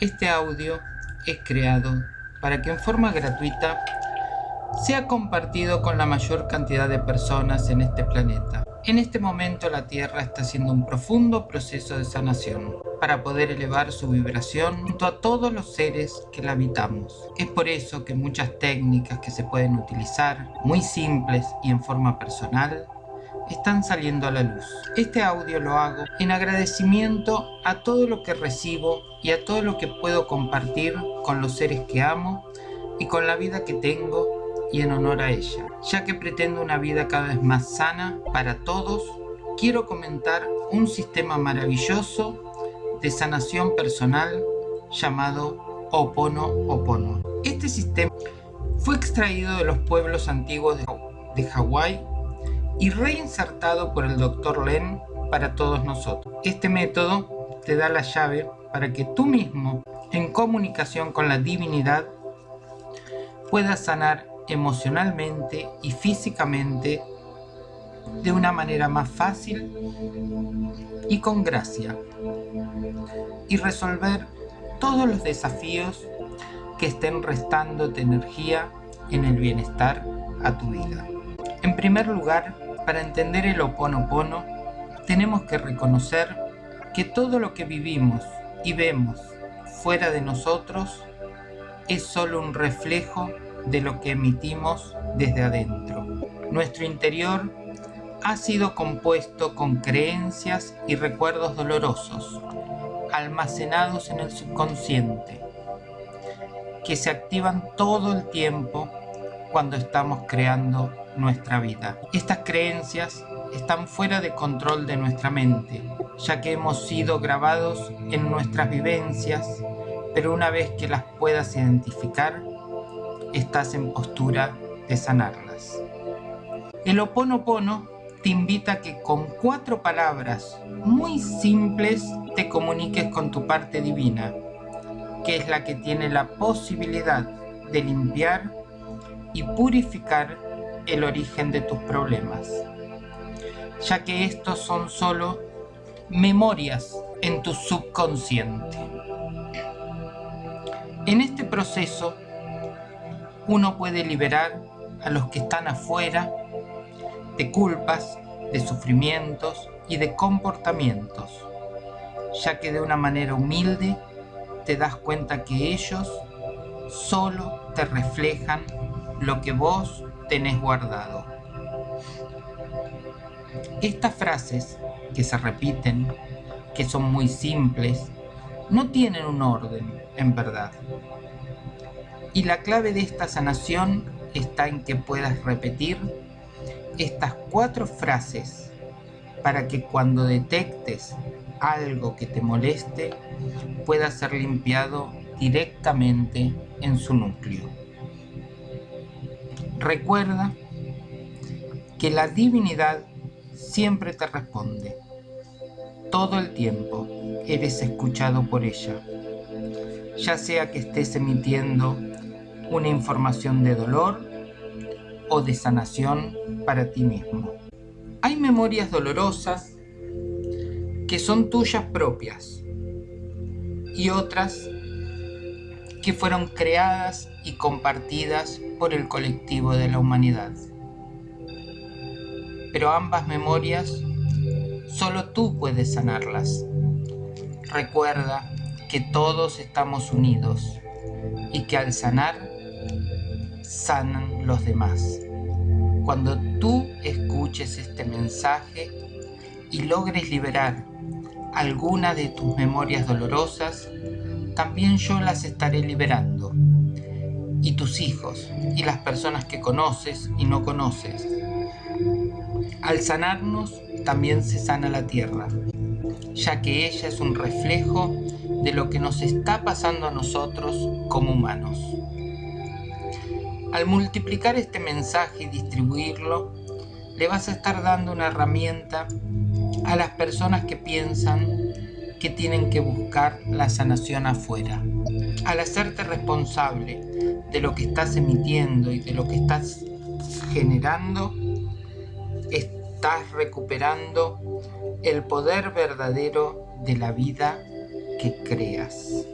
Este audio es creado para que en forma gratuita sea compartido con la mayor cantidad de personas en este planeta. En este momento la Tierra está haciendo un profundo proceso de sanación para poder elevar su vibración junto a todos los seres que la habitamos. Es por eso que muchas técnicas que se pueden utilizar, muy simples y en forma personal, están saliendo a la luz. Este audio lo hago en agradecimiento a todo lo que recibo y a todo lo que puedo compartir con los seres que amo y con la vida que tengo y en honor a ella. Ya que pretendo una vida cada vez más sana para todos, quiero comentar un sistema maravilloso de sanación personal llamado Opono Opono. Este sistema fue extraído de los pueblos antiguos de Hawái y reinsertado por el Dr. Len para todos nosotros. Este método te da la llave para que tú mismo, en comunicación con la divinidad, puedas sanar emocionalmente y físicamente de una manera más fácil y con gracia y resolver todos los desafíos que estén restándote energía en el bienestar a tu vida. En primer lugar, para entender el oponopono, tenemos que reconocer que todo lo que vivimos y vemos fuera de nosotros es solo un reflejo de lo que emitimos desde adentro. Nuestro interior ha sido compuesto con creencias y recuerdos dolorosos, almacenados en el subconsciente, que se activan todo el tiempo cuando estamos creando nuestra vida. Estas creencias están fuera de control de nuestra mente, ya que hemos sido grabados en nuestras vivencias, pero una vez que las puedas identificar, estás en postura de sanarlas. El Oponopono te invita a que con cuatro palabras muy simples te comuniques con tu parte divina, que es la que tiene la posibilidad de limpiar y purificar el origen de tus problemas, ya que estos son solo memorias en tu subconsciente. En este proceso, uno puede liberar a los que están afuera de culpas, de sufrimientos y de comportamientos, ya que de una manera humilde te das cuenta que ellos solo te reflejan lo que vos tenés guardado. Estas frases que se repiten, que son muy simples, no tienen un orden, en verdad. Y la clave de esta sanación está en que puedas repetir estas cuatro frases para que cuando detectes algo que te moleste pueda ser limpiado directamente en su núcleo. Recuerda que la divinidad siempre te responde. Todo el tiempo eres escuchado por ella, ya sea que estés emitiendo una información de dolor o de sanación para ti mismo. Hay memorias dolorosas que son tuyas propias y otras que fueron creadas y compartidas por el colectivo de la humanidad. Pero ambas memorias solo tú puedes sanarlas. Recuerda que todos estamos unidos y que al sanar, sanan los demás. Cuando tú escuches este mensaje y logres liberar alguna de tus memorias dolorosas, también yo las estaré liberando y tus hijos y las personas que conoces y no conoces. Al sanarnos también se sana la tierra, ya que ella es un reflejo de lo que nos está pasando a nosotros como humanos. Al multiplicar este mensaje y distribuirlo, le vas a estar dando una herramienta a las personas que piensan que tienen que buscar la sanación afuera. Al hacerte responsable de lo que estás emitiendo y de lo que estás generando, estás recuperando el poder verdadero de la vida que creas.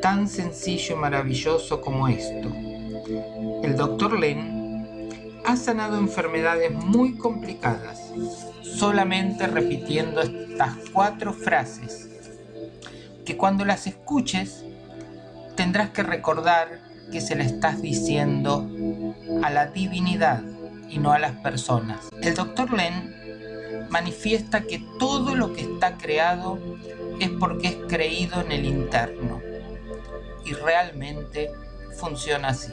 tan sencillo y maravilloso como esto. El Dr. Len ha sanado enfermedades muy complicadas solamente repitiendo estas cuatro frases que cuando las escuches tendrás que recordar que se le estás diciendo a la divinidad y no a las personas. El Dr. Len manifiesta que todo lo que está creado es porque es creído en el interno y realmente funciona así.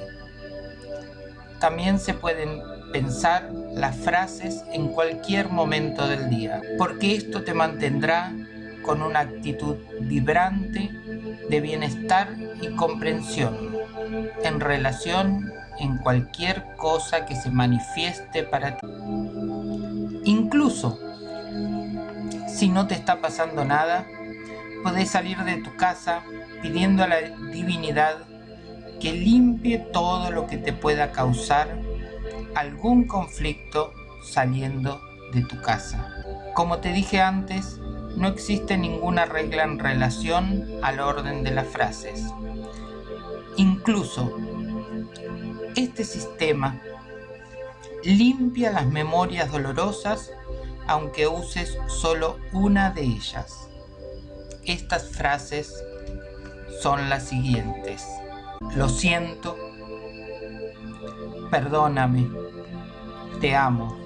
También se pueden pensar las frases en cualquier momento del día, porque esto te mantendrá con una actitud vibrante de bienestar y comprensión en relación en cualquier cosa que se manifieste para ti. Incluso si no te está pasando nada, puedes salir de tu casa pidiendo a la divinidad que limpie todo lo que te pueda causar algún conflicto saliendo de tu casa. Como te dije antes, no existe ninguna regla en relación al orden de las frases. Incluso, este sistema limpia las memorias dolorosas aunque uses solo una de ellas. Estas frases son las siguientes. Lo siento, perdóname, te amo,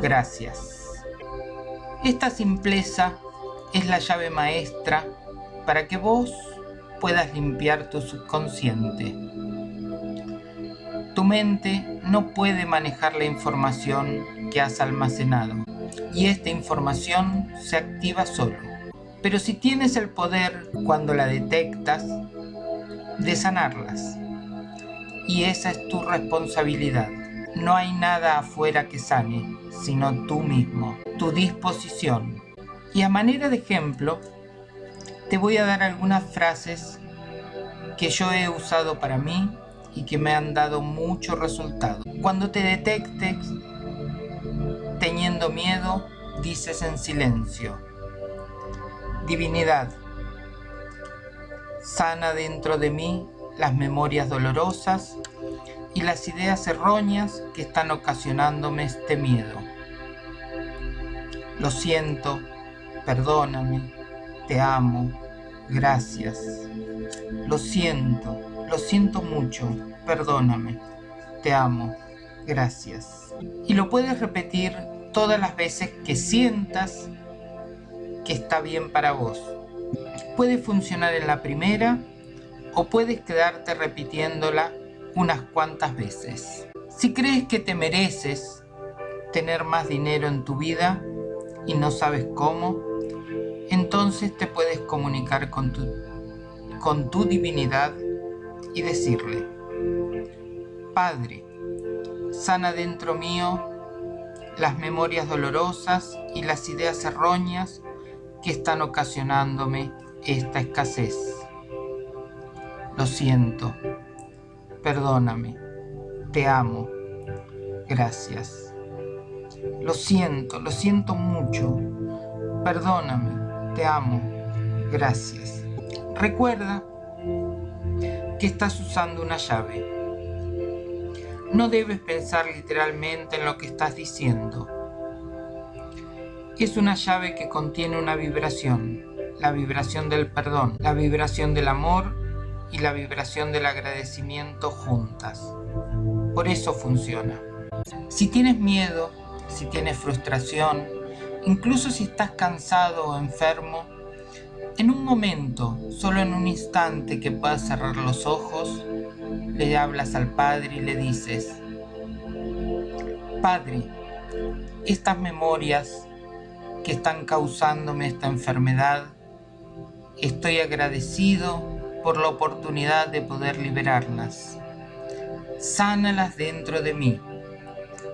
gracias. Esta simpleza es la llave maestra para que vos puedas limpiar tu subconsciente. Tu mente no puede manejar la información que has almacenado y esta información se activa solo. Pero si tienes el poder cuando la detectas de sanarlas y esa es tu responsabilidad. No hay nada afuera que sane, sino tú mismo, tu disposición. Y a manera de ejemplo, te voy a dar algunas frases que yo he usado para mí y que me han dado mucho resultado. Cuando te detectes teniendo miedo, dices en silencio, Divinidad, sana dentro de mí las memorias dolorosas y las ideas erróneas que están ocasionándome este miedo. Lo siento, perdóname, te amo, gracias. Lo siento, lo siento mucho, perdóname, te amo, gracias. Y lo puedes repetir todas las veces que sientas que está bien para vos. Puede funcionar en la primera o puedes quedarte repitiéndola unas cuantas veces. Si crees que te mereces tener más dinero en tu vida y no sabes cómo, entonces te puedes comunicar con tu, con tu divinidad y decirle, Padre, sana dentro mío las memorias dolorosas y las ideas erróneas que están ocasionándome esta escasez. Lo siento. Perdóname. Te amo. Gracias. Lo siento, lo siento mucho. Perdóname. Te amo. Gracias. Recuerda que estás usando una llave. No debes pensar literalmente en lo que estás diciendo. Es una llave que contiene una vibración, la vibración del perdón, la vibración del amor y la vibración del agradecimiento juntas. Por eso funciona. Si tienes miedo, si tienes frustración, incluso si estás cansado o enfermo, en un momento, solo en un instante que puedas cerrar los ojos, le hablas al Padre y le dices, Padre, estas memorias que están causándome esta enfermedad, estoy agradecido por la oportunidad de poder liberarlas. Sánalas dentro de mí.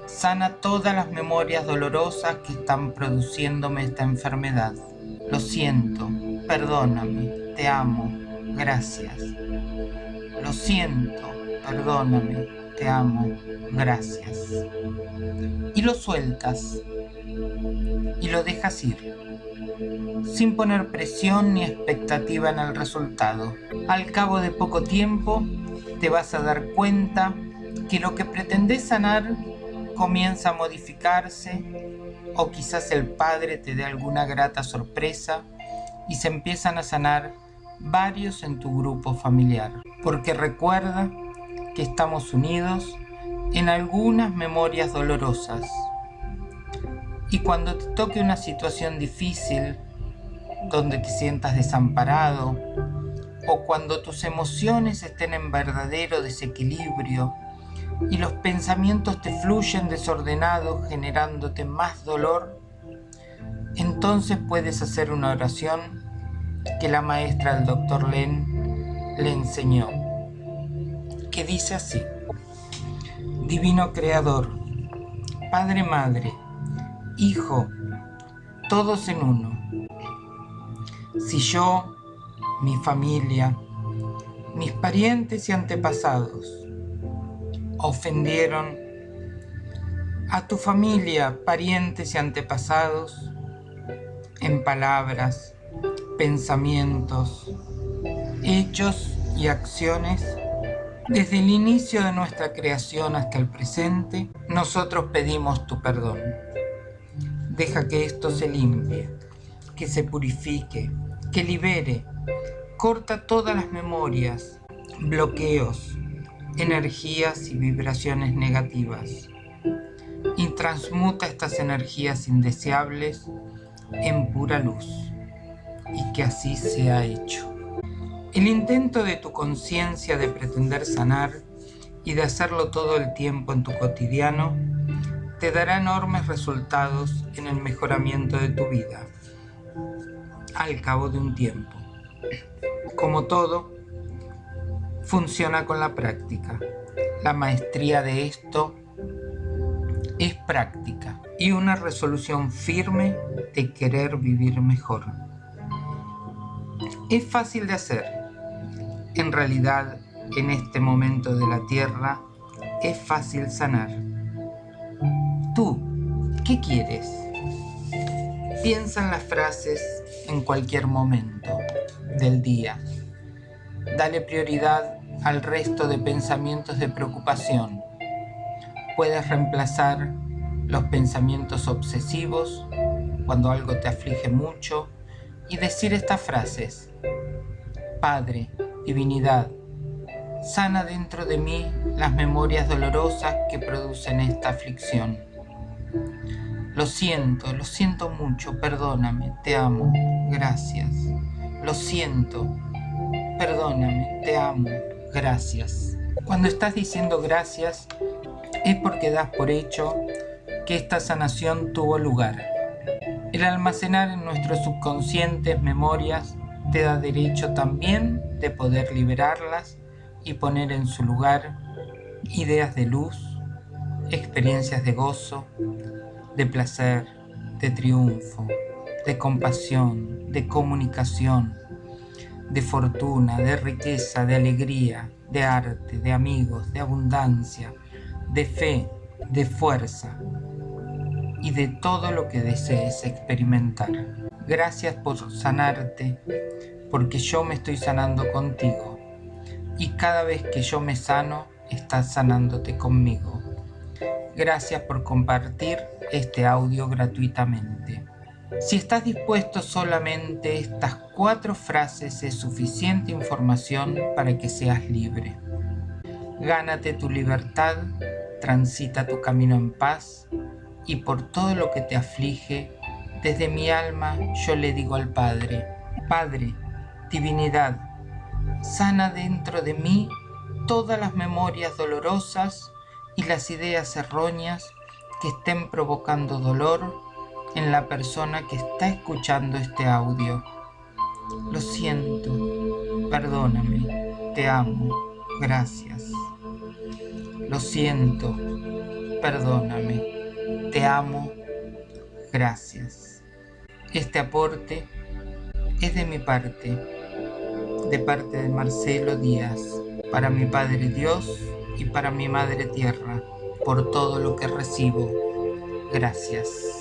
Sana todas las memorias dolorosas que están produciéndome esta enfermedad. Lo siento, perdóname, te amo, gracias. Lo siento, perdóname, te amo, gracias. Y lo sueltas y lo dejas ir. sin poner presión ni expectativa en el resultado. Al cabo de poco tiempo te vas a dar cuenta que lo que pretendes sanar comienza a modificarse o quizás el padre te dé alguna grata sorpresa y se empiezan a sanar varios en tu grupo familiar. Porque recuerda que estamos unidos en algunas memorias dolorosas. Y cuando te toque una situación difícil, donde te sientas desamparado, o cuando tus emociones estén en verdadero desequilibrio y los pensamientos te fluyen desordenados generándote más dolor, entonces puedes hacer una oración que la maestra del doctor Len le enseñó, que dice así, Divino Creador, Padre Madre, Hijo, todos en uno. Si yo, mi familia, mis parientes y antepasados ofendieron a tu familia, parientes y antepasados en palabras, pensamientos, hechos y acciones, desde el inicio de nuestra creación hasta el presente, nosotros pedimos tu perdón. Deja que esto se limpie, que se purifique, que libere, corta todas las memorias, bloqueos, energías y vibraciones negativas y transmuta estas energías indeseables en pura luz y que así sea hecho. El intento de tu conciencia de pretender sanar y de hacerlo todo el tiempo en tu cotidiano te dará enormes resultados en el mejoramiento de tu vida al cabo de un tiempo. Como todo, funciona con la práctica. La maestría de esto es práctica y una resolución firme de querer vivir mejor. Es fácil de hacer. En realidad, en este momento de la Tierra, es fácil sanar. ¿Tú qué quieres? Piensa en las frases en cualquier momento del día. Dale prioridad al resto de pensamientos de preocupación. Puedes reemplazar los pensamientos obsesivos cuando algo te aflige mucho y decir estas frases. Padre, divinidad, sana dentro de mí las memorias dolorosas que producen esta aflicción. Lo siento, lo siento mucho, perdóname, te amo, gracias. Lo siento, perdóname, te amo, gracias. Cuando estás diciendo gracias, es porque das por hecho que esta sanación tuvo lugar. El almacenar en nuestros subconscientes memorias te da derecho también de poder liberarlas y poner en su lugar ideas de luz, experiencias de gozo, de placer, de triunfo, de compasión, de comunicación, de fortuna, de riqueza, de alegría, de arte, de amigos, de abundancia, de fe, de fuerza y de todo lo que desees experimentar. Gracias por sanarte, porque yo me estoy sanando contigo. Y cada vez que yo me sano, estás sanándote conmigo. Gracias por compartir este audio gratuitamente. Si estás dispuesto solamente estas cuatro frases es suficiente información para que seas libre. Gánate tu libertad, transita tu camino en paz y por todo lo que te aflige, desde mi alma yo le digo al Padre, Padre, divinidad, sana dentro de mí todas las memorias dolorosas y las ideas erróneas que estén provocando dolor en la persona que está escuchando este audio. Lo siento, perdóname, te amo, gracias. Lo siento, perdóname, te amo, gracias. Este aporte es de mi parte, de parte de Marcelo Díaz, para mi Padre Dios y para mi Madre Tierra por todo lo que recibo. Gracias.